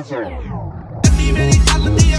Masters on.